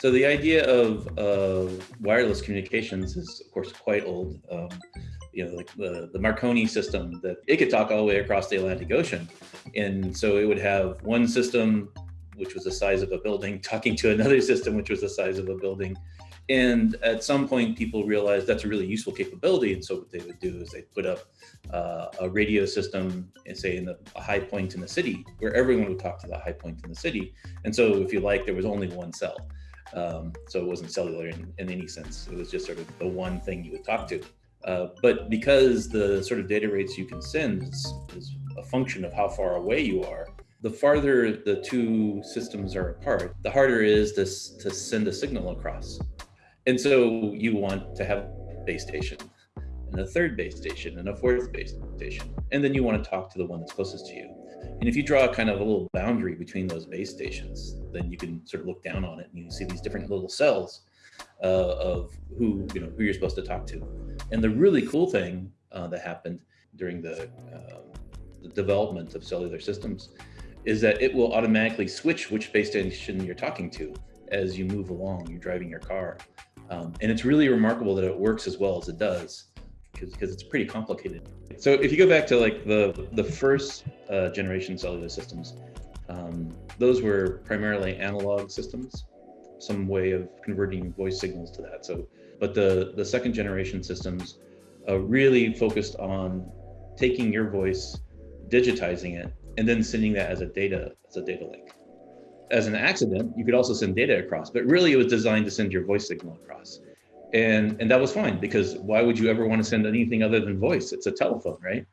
So the idea of uh, wireless communications is, of course, quite old. Um, you know, like the, the Marconi system that it could talk all the way across the Atlantic Ocean. And so it would have one system, which was the size of a building, talking to another system, which was the size of a building. And at some point, people realized that's a really useful capability. And so what they would do is they put up uh, a radio system, and say in the, a high point in the city, where everyone would talk to the high point in the city. And so if you like, there was only one cell. Um, so it wasn't cellular in, in, any sense. It was just sort of the one thing you would talk to. Uh, but because the sort of data rates you can send is, is, a function of how far away you are, the farther the two systems are apart, the harder it is to, to send a signal across. And so you want to have a base station and a third base station and a fourth base station. And then you want to talk to the one that's closest to you. And if you draw a kind of a little boundary between those base stations, then you can sort of look down on it and you see these different little cells uh, of who, you know, who you're supposed to talk to. And the really cool thing uh, that happened during the, uh, the development of cellular systems is that it will automatically switch which base station you're talking to as you move along, you're driving your car. Um, and it's really remarkable that it works as well as it does because it's pretty complicated. So if you go back to like the the first uh, generation cellular systems, um, those were primarily analog systems, some way of converting voice signals to that. So, but the the second generation systems uh, really focused on taking your voice, digitizing it, and then sending that as a data as a data link. As an accident, you could also send data across, but really it was designed to send your voice signal across and and that was fine because why would you ever want to send anything other than voice? It's a telephone right